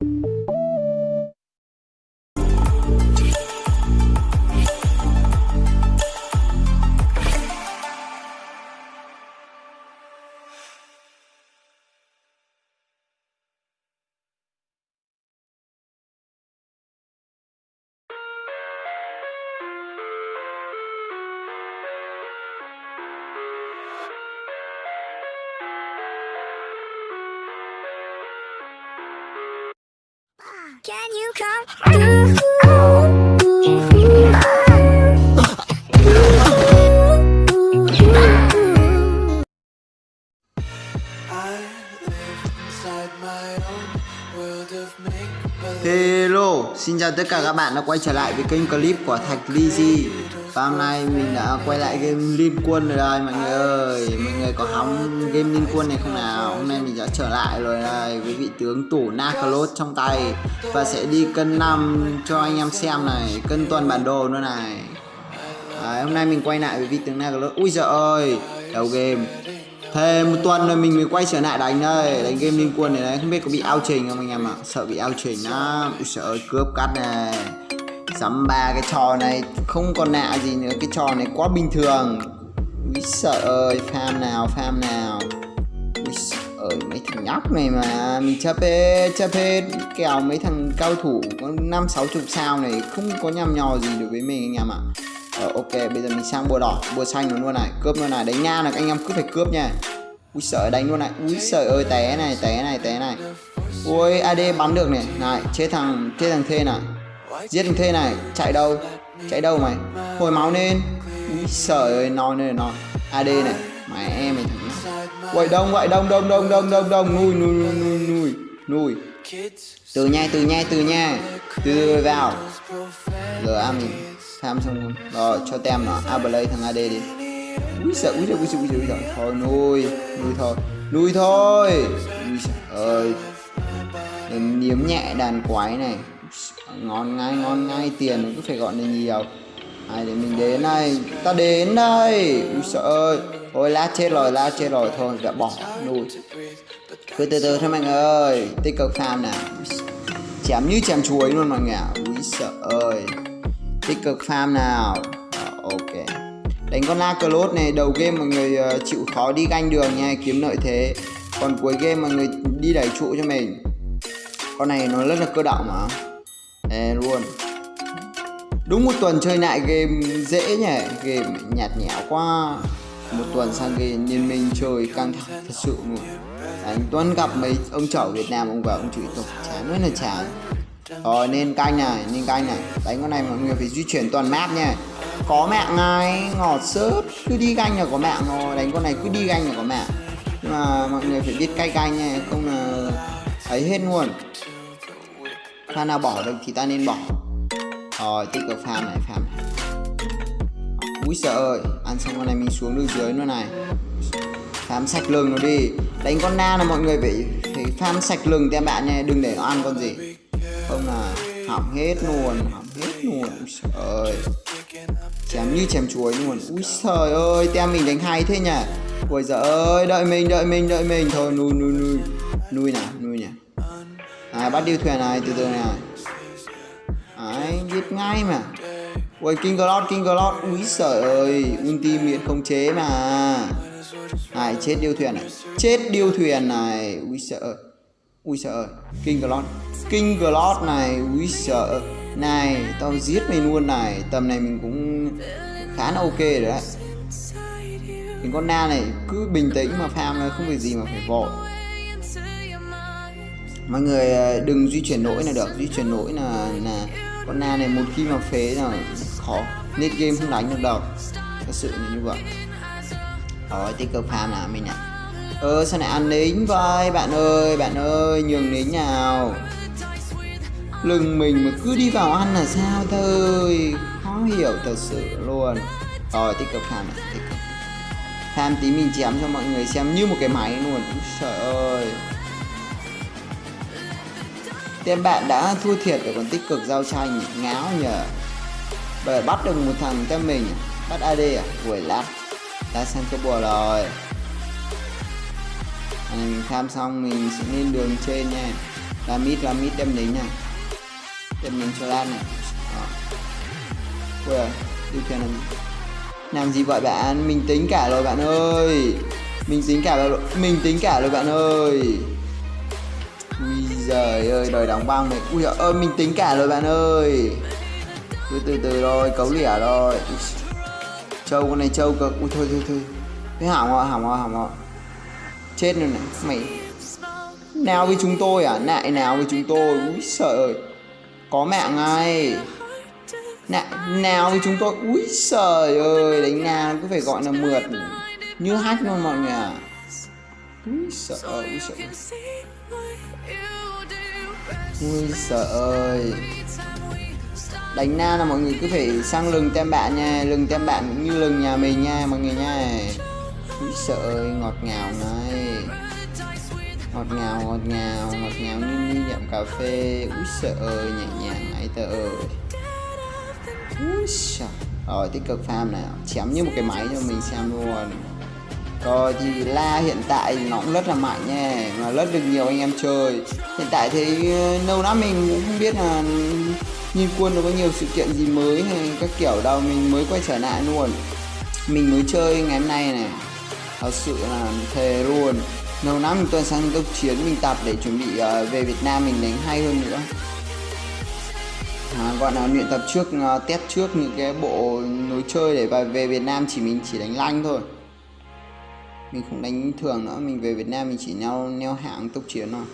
Can you Hello, xin chào tất cả các bạn đã quay trở lại với kênh clip của Thạch Lizzy và hôm nay mình đã quay lại game Liên Quân rồi đây mọi người ơi. Mọi người có hóng game Liên Quân này không nào? Hôm nay mình đã trở lại rồi đây với vị tướng tủ Nakalot trong tay. Và sẽ đi cân năm cho anh em xem này Cân toàn bản đồ nữa này. Đấy, hôm nay mình quay lại với vị tướng Nakalot Ui giời ơi, đầu game. Thế một tuần rồi mình mới quay trở lại đánh đây Đánh game liên quân này đấy. Không biết có bị ao trình không anh em ạ? Sợ bị ao trình lắm. Ui sợ ơi cướp cắt này sắm ba cái trò này Không còn nạ gì nữa. Cái trò này quá bình thường. Ui sợ ơi Farm nào farm nào. Ui ơi mấy thằng nhóc này mà. Mình chấp hết chấp hết. Kèo mấy thằng cao thủ Có năm sáu chục sao này Không có nhằm nhò gì được với mình anh em ạ. Ờ, ok bây giờ mình sang bùa đỏ bùa xanh luôn này. Cướp luôn này đánh nha là anh em cứ phải cướp nha. Ui sợ đánh luôn này. Ui sợ ơi té này té này té này. Ui ad bắn được này. Này chết thằng chết thằng thê này giết thằng thê này, chạy đâu? Chạy đâu mày? Hồi máu lên ui sợ ơi non này non ad này, mày em mày thằng quậy đông quậy đông đông đông đông đông đông. Nuôi nuôi nuôi nuôi nuôi từ nha từ nha từ nha. Từ vào. Giờ ăn mình tham xong luôn. Rồi, cho tem nó Ablay à, thằng AD đi. Ui sợ ui sợ ui sợ ui sợ ui sợ thôi nuôi nuôi thôi. Nuôi thôi. Ui sợ ơi. Niếm nhẹ đàn quái này ngon ngay ngon ngay tiền cứ phải gọi là nhiều. Ai để mình đến đây? Ta đến đây. Ui sợ ơi. Thôi lát chết rồi lát chết rồi. Thôi đã bỏ nuôi cứ từ từ thôi mọi người ơi. Tích cực farm nào chém như chém chuối luôn mọi người ạ. Ui sợ ơi. Tích cực farm nào. À, ok. Đánh con la lốt này đầu game mọi người uh, chịu khó đi ganh đường nha kiếm lợi thế. Còn cuối game mọi người đi đẩy trụ cho mình. Con này nó rất là cơ động mà. Ê, luôn. Đúng một tuần chơi lại game dễ nhỉ? Game nhạt nhẽo quá. Một tuần sang game liên minh chơi căng thẳng thật sự luôn. À, anh tuấn gặp mấy ông chở việt nam ông vào ông chửi tục chán rất là chán. Rồi nên canh này nên canh này. Đánh con này mọi người phải di chuyển toàn map nha. Có mạng ngay ngọt sớt. Cứ đi canh là có mạng rồi đánh con này cứ đi canh là có mạng. Nhưng mà mọi người phải biết cay canh nha không là ấy hết luôn pha nào bỏ được thì ta nên bỏ. Rồi, tích cực farm này farm này. Úi sợ ơi, ăn xong con này mình xuống được dưới nữa này. Farm sạch lưng nó đi. Đánh con na là mọi người phải phải farm sạch lưng tem bạn nha đừng để nó ăn con gì. Không là, hỏng hết luôn, hỏng hết luôn. Ui ơi. Chém như chém chuối luôn. Úi trời ơi, tem mình đánh hay thế nhỉ? Ui giời ơi, đợi mình đợi mình đợi mình. Thôi nuôi nuôi nuôi nuôi nuôi nào à bắt điêu thuyền này, từ từ này đấy giết ngay mà. Ui, king glot king glot ui trời ơi, ulti miễn không chế mà. Này, chết điêu thuyền này. Chết điêu thuyền này. Ui sợ ui sợ king glot king glot này ui sợ này, tao giết mày luôn này. Tầm này mình cũng khá là ok rồi đấy. Mình con na này, cứ bình tĩnh mà farm không việc gì mà phải vội mọi người ờ, đừng di chuyển nỗi là được di chuyển nỗi là là con na này một khi mà phế là khó, nên game không đánh được đâu. Thật sự là như vậy. Rồi, tích cực farm là mình ạ. ơ sao lại ăn lính vậy bạn ơi bạn ơi, nhường lính nào? Lưng mình mà cứ đi vào ăn là sao thôi? Khó hiểu thật sự luôn. Rồi, tích cực farm này, tích cực. Farm tí mình chém cho mọi người xem như một cái máy luôn. Trời ơi. Tên bạn đã thua thiệt để còn tích cực giao tranh ngáo nhờ Bởi bắt được một thằng tem mình Bắt AD à? Quẩy lát đã sang cái bùa rồi. À, mình tham xong mình sẽ lên đường trên nha. Làm mít, làm mít đem lính nha. Đem lính cho Lan này. Đó. Ui ơi, điều khiển làm Làm gì vậy bạn? Mình tính cả rồi bạn ơi. Mình tính cả rồi, mình tính cả rồi bạn ơi giời ơi, đời đóng băng này. Ui ơi, mình tính cả rồi bạn ơi. Cứ từ từ rồi, cấu lẻ rồi trâu con này trâu cực. Ui thôi thôi thôi. Thế hỏng rồi, hỏng rồi, hỏng rồi. Chết rồi này, mày. Nào với chúng tôi à? Nại nào với chúng tôi? ui sợ ơi. Có mạng ngay Nại nào với chúng tôi? Úi trời ơi Đánh nào cứ phải gọi là mượt. Như hát luôn mọi người à. Úi sợ ơi, úi sợ ơi. Ui sợ ơi. Đánh na là mọi người cứ phải sang lừng tem bạn nha, Lừng tem bạn cũng như lừng nhà mình nha mọi người nha. Úi sợ ơi, ngọt ngào này. Ngọt ngào ngọt ngào ngọt ngào như như nhậm cà phê. Úi sợ ơi, nhẹ nhàng ấy tờ ơi. Úi sợ Rồi, tích cực farm nào Chém như một cái máy cho mình xem luôn rồi thì la hiện tại nó cũng rất là mạnh nha Mà rất được nhiều anh em chơi. Hiện tại thì ờ, lâu lắm mình cũng không biết là Nhìn quân nó có nhiều sự kiện gì mới hay các kiểu đâu Mình mới quay trở lại luôn. Mình mới chơi ngày hôm nay này. Thật sự là thề luôn. Lâu lắm mình tuần sang tốc chiến mình tập để chuẩn bị uh, về Việt Nam mình đánh hay hơn nữa. À, gọi là luyện tập trước uh, test trước những cái bộ lối chơi để về Việt Nam chỉ mình chỉ đánh lanh thôi mình không đánh thường nữa mình về Việt Nam mình chỉ neo neo hạng tốc chiến thôi.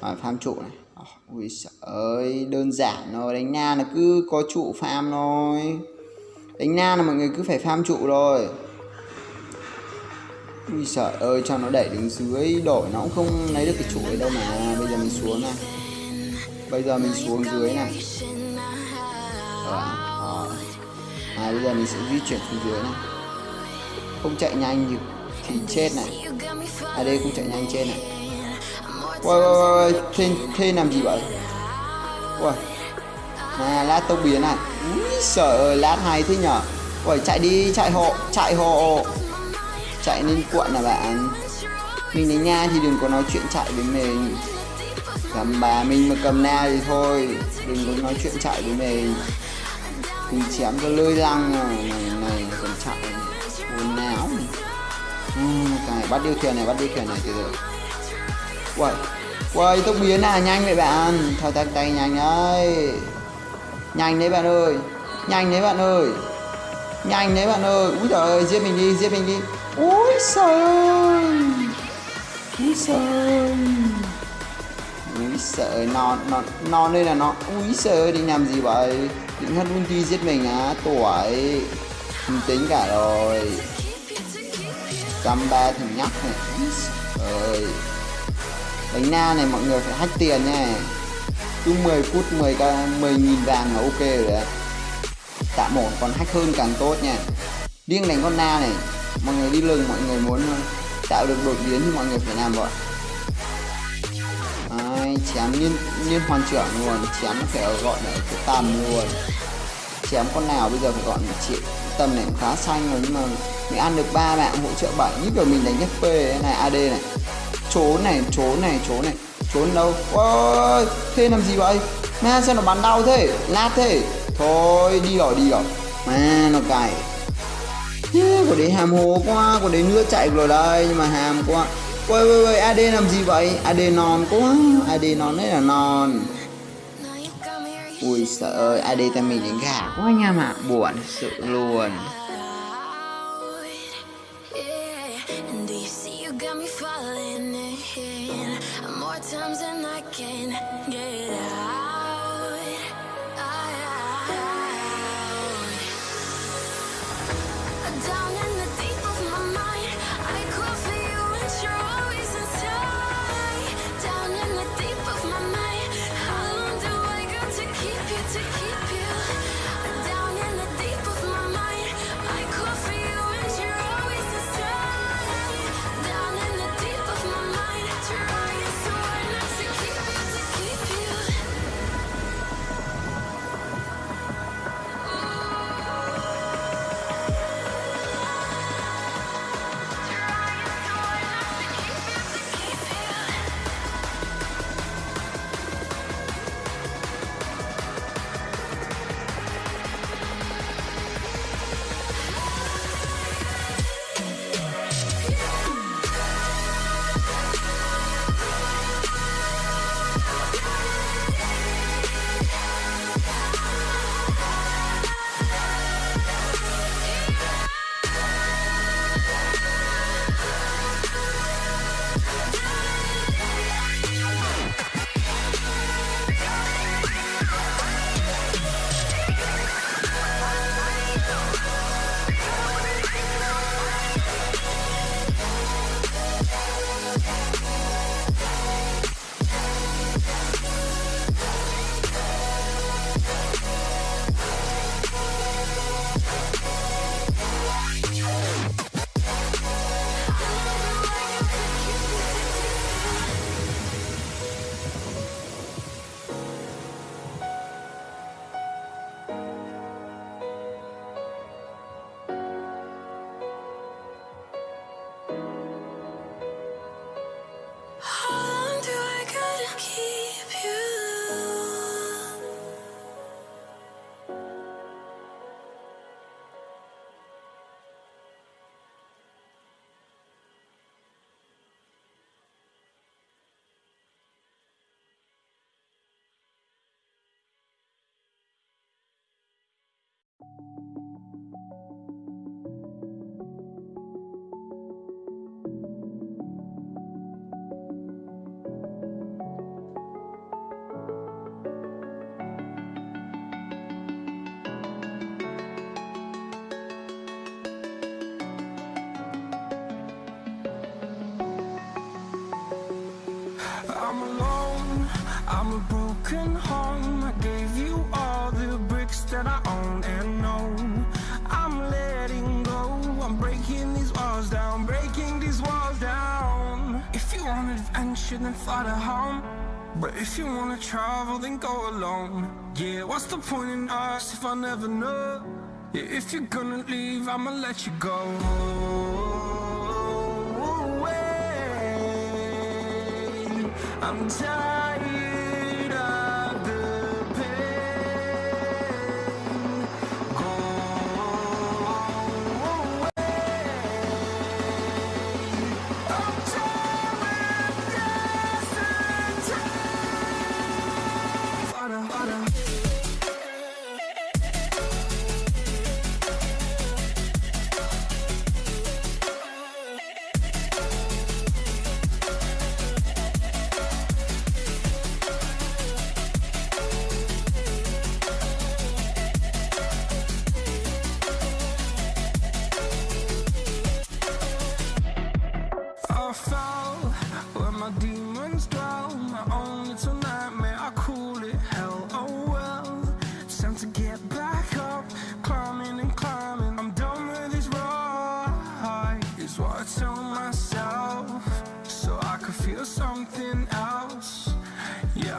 À, farm trụ này. Ui trời ơi đơn giản nó đánh na là cứ có trụ farm thôi. Đánh na là mọi người cứ phải farm trụ rồi ui trời ơi cho nó đẩy đứng dưới đổi nó cũng không lấy được cái trụ ấy đâu mà. Bây giờ mình xuống này. Bây giờ mình xuống dưới này. À, à, bây giờ mình sẽ di chuyển xuống dưới này. Không chạy nhanh như thì chết này. Ở đây cũng chạy nhanh trên này. Ôi ôi ôi thế, thế làm gì vậy? Ôi à lát tốc biến này. Úi sợ ơi lát hay thế nhở? Ôi chạy đi chạy hộ chạy hộ. Chạy lên cuộn là bạn. Mình đến nha thì đừng có nói chuyện chạy với mình. Làm bà mình mà cầm na thì thôi đừng có nói chuyện chạy với mình. Mình chém cho lơi răng à. này này còn chạy. Buồn não này uhm, cái bắt điều khiển này bắt điều khiển này từ từ quay quay tốc biến à nhanh vậy bạn. Thao tác tay nhanh đấy. Nhanh đấy bạn ơi nhanh đấy bạn ơi. Nhanh đấy bạn ơi. Úi trời ơi giết mình đi giết mình đi. Úi trời úi trời úi sợ non non non đây là nó. Úi sợ đi định làm gì vậy? Định hất ulti giết mình á tuổi. Mình tính cả rồi dăm ba thằng nhóc này. Ơi đánh na này mọi người phải hack tiền nha. Cứ 10 phút 10 k 10 nghìn vàng là ok rồi đấy. Tạ ổn còn hack hơn càng tốt nha. Riêng đánh con na này. Mọi người đi lừng mọi người muốn ờ, tạo được đột biến thì mọi người phải làm vậy Đấy, chém liên liên hoàn trưởng luôn. Chém phải ở gọi là cái tầm luôn. Chém con nào bây giờ phải gọi một triệu tầm này cũng khá xanh rồi nhưng mà mình ăn được ba mạng hỗ trợ 7 như kiểu mình đánh FP này AD này. Trốn này trốn này trốn này. Trốn đâu? Ôi thế làm gì vậy? Ma sao nó bắn đau thế? Lát thế? Thôi đi rồi đi rồi mà nó cày. Yeah, của đấy hàm hồ quá của đấy nữa chạy rồi đây nhưng mà hàm quá. Ôi ôi ôi AD làm gì vậy? AD non quá AD non đấy là non. Ui sợ ơi AD ta mình đánh gà quá nha mà buồn sự luôn. falling in. More times than I can get out. I'm alone, I'm a broken home. I gave you all the bricks that I own and know. I'm letting go. I'm breaking these walls down, breaking these walls down. If you want adventure, then fly to home. But if you wanna travel, then go alone. Yeah, what's the point in us if I never know? Yeah, if you're gonna leave, I'ma let you go. I'm tired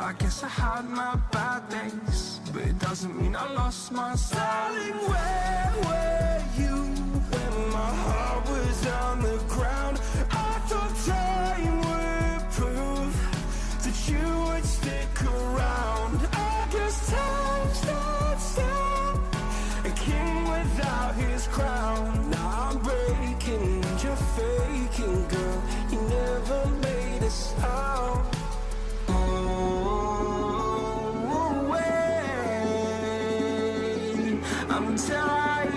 I guess I had my bad days, but it doesn't mean I lost my styling. Where were you when my heart was on the ground? I thought time would prove that you would stick around. I guess time until I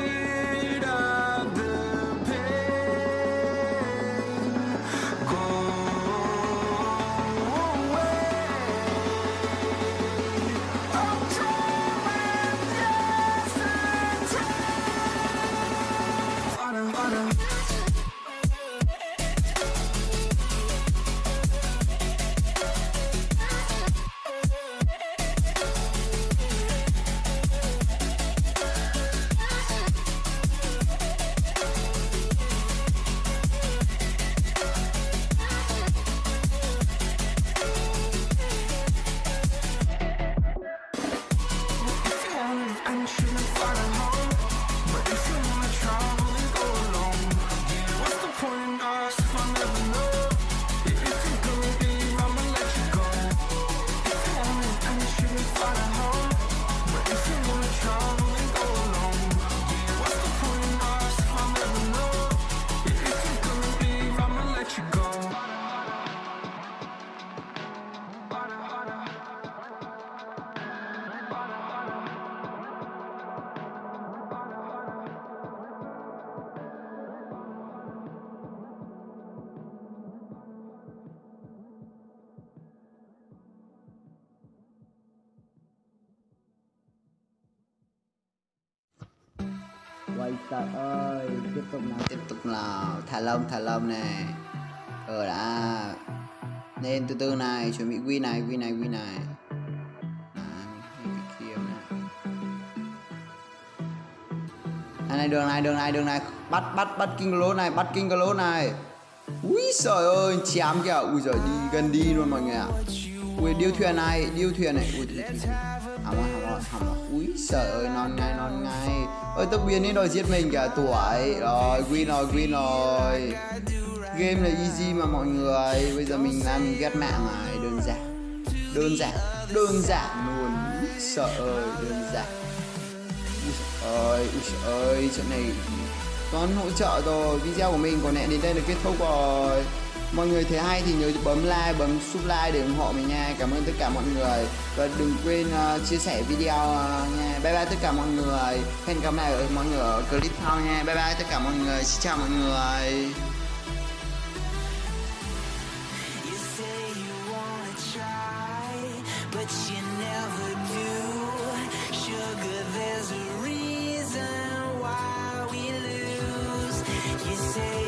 trời ơi Tiếp tục nào. Tiếp tục nào. Thả lông thả lông này Ờ đã. Lên từ từ này Chuẩn bị quy này quy này quy này. Đấy, này. này. Này đường này đường này đường này. Bắt bắt bắt kinh lỗ này bắt kinh lỗ này. Ui trời ơi chém kìa. Ui giời đi gần đi luôn mọi người ạ. Ui điêu thuyền này điêu thuyền này. Ui thuyền thuyền thuyền hỏng rồi hỏng rồi hỏng rồi ui trời ơi, non ngay non ngay. Ơi tốc biến đi rồi giết mình cả tuổi. Rồi, win rồi win rồi. Game là easy mà mọi người. Bây giờ mình làm mình ghét mạng này, đơn giản. Đơn giản đơn giản luôn. Sợ ơi, đơn giản. Ơi ui ơi, trận này toàn hỗ trợ rồi. Video của mình có lẽ đến đây là kết thúc rồi mọi người thấy hay thì nhớ bấm like bấm subscribe để ủng hộ mình nha. Cảm ơn tất cả mọi người. Và đừng quên uh, chia sẻ video uh, nha. Bye bye tất cả mọi người. Hẹn gặp lại ở mọi người ở clip sau nha. Bye bye tất cả mọi người. Xin chào mọi người. But you never do. Sugar, there's a reason why we lose. You say